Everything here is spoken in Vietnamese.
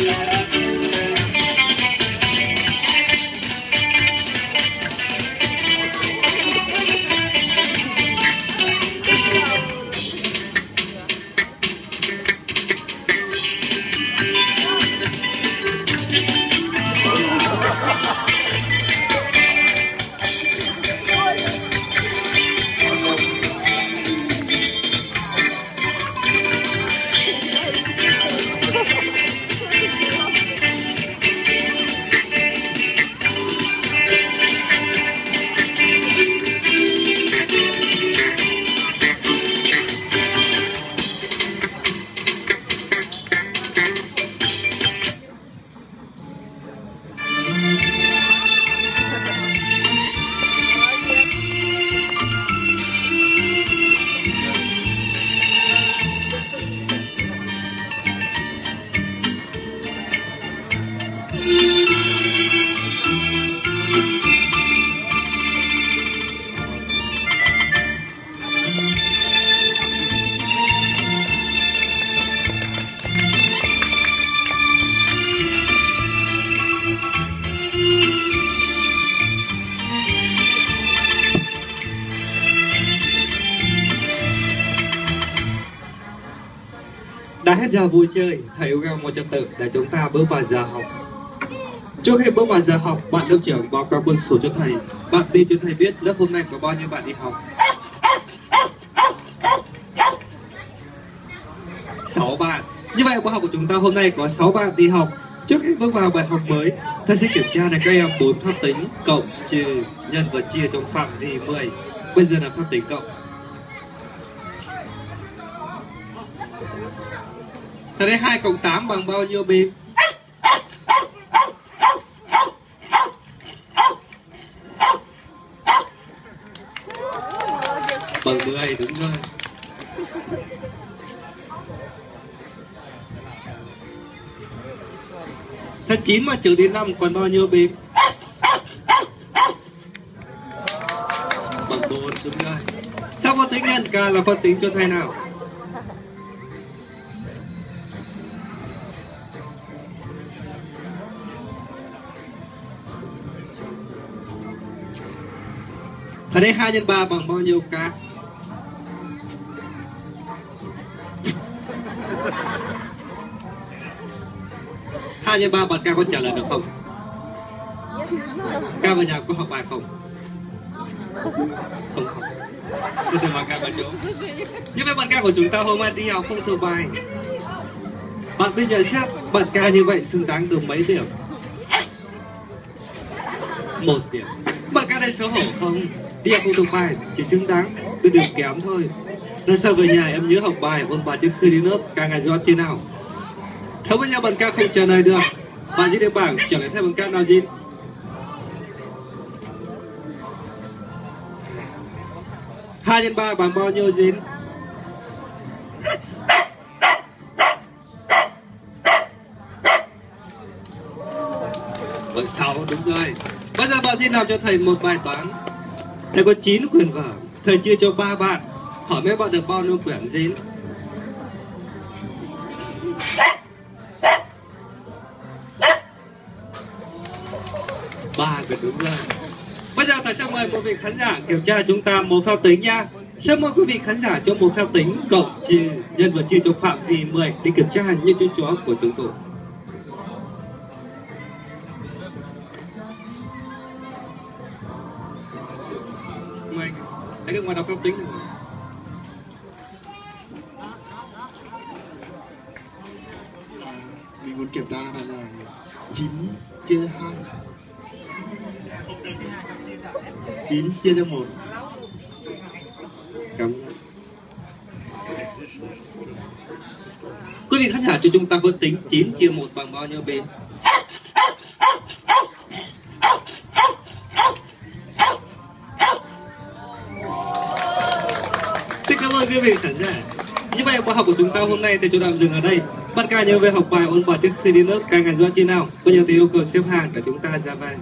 yeah. Đã hết giờ vui chơi, thầy yêu cầu một trật tự để chúng ta bước vào giờ học. Trước khi bước vào giờ học, bạn lớp trưởng báo cáo quân số cho thầy. Bạn đi cho thầy biết lớp hôm nay có bao nhiêu bạn đi học. 6 bạn. Như vậy khóa học của chúng ta hôm nay có 6 bạn đi học. Trước khi bước vào bài học mới, thầy sẽ kiểm tra này các em bốn pháp tính cộng trừ nhân và chia trong phạm vi 10. Bây giờ là pháp tính cộng. Thế đấy 2 cộng 8 bằng bao nhiêu bim? Bằng 10 đúng rồi. Thế 9 mà trừ đi 5 còn bao nhiêu bim? Bằng 4 đúng rồi. Sao phân tính nhân cả là phân tính cho thầy nào? Ở đây 2 nhân 3 bằng bao nhiêu ca? hai nhân ba bạn ca có trả lời được không? Ca vào nhà có học bài không? Không không. Thế thì bạn ca vào chỗ. Như vậy bạn ca của chúng ta hôm nay đi học không thừa bài. Bạn bây giờ xét bạn ca như vậy xứng đáng được mấy điểm? Một điểm. Bạn ca đây xấu hổ không? Đi học không thuộc bài, chỉ xứng đáng từ điểm kém thôi. Lần sau về nhà em nhớ học bài, ôn bài trước khi đi lớp càng ngày gió trên nào. Thế bây giờ bằng ca không trả lời được. Bạn dưới được bảng trở lại theo bằng ca nào gì hai nhân ba bằng bao nhiêu gì Bằng sáu, đúng rồi. Bây giờ bạn xin làm cho thầy một bài toán. Thầy có 9 quyền vở. Thầy chia cho ba bạn. Hỏi mấy bạn được bao nhiêu quyển dín ba quyển đúng rồi. Bây giờ thầy sẽ mời một vị khán giả kiểm tra chúng ta một phép tính nha. Xin mời quý vị khán giả cho một phép tính cộng trừ nhân và chia trong phạm vi 10 để kiểm tra những chú chó của chúng tôi. Mà đọc phép tính mình muốn kiểm tra là chín chia hai. 9 chia cho 1 Cảm Quý vị khán giả, cho chúng ta phân tính 9 chia 1 bằng bao nhiêu bên? Vị khán giả. Như vậy khóa học của chúng ta hôm nay thì chúng ta dừng ở đây. Bạn ca nhớ về học bài, ôn bài trước khi đi lớp càng ngày do chi nào bây giờ thì yêu cầu xếp hàng để chúng ta ra bài.